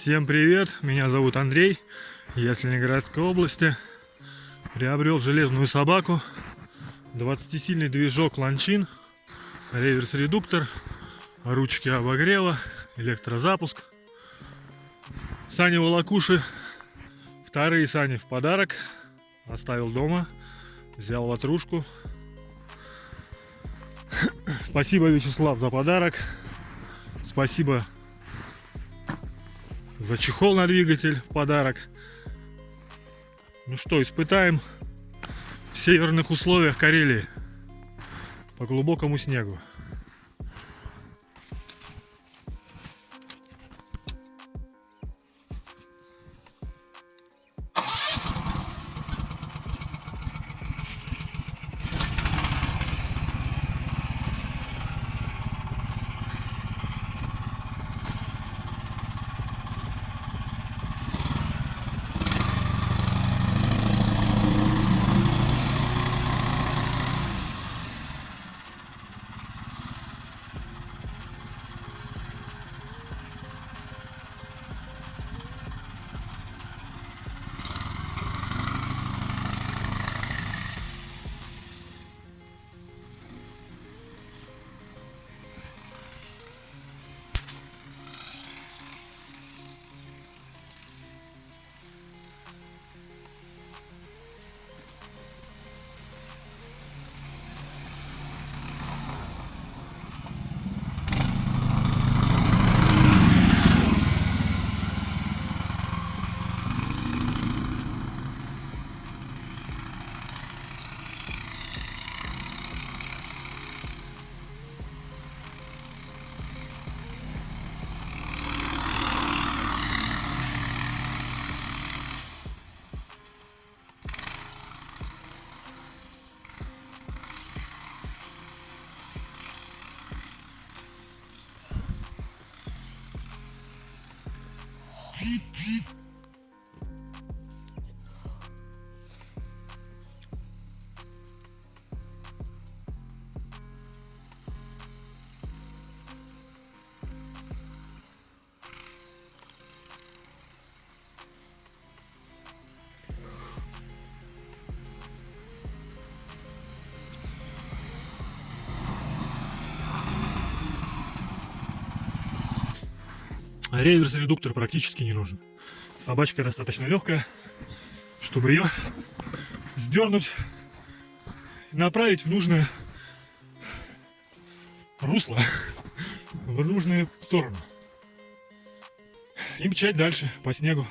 Всем привет, меня зовут Андрей, я с Ленинградской области. Приобрел железную собаку, 20-сильный движок Ланчин, реверс-редуктор, ручки обогрева, электрозапуск. Сани волокуши, вторые сани в подарок, оставил дома, взял ватрушку. Спасибо, Вячеслав, за подарок. Спасибо за чехол на двигатель в подарок. Ну что, испытаем в северных условиях Карелии по глубокому снегу. piep, piep. Реверс-редуктор практически не нужен. Собачка достаточно легкая, чтобы ее сдернуть направить в нужное русло, в нужную сторону. И мчать дальше по снегу.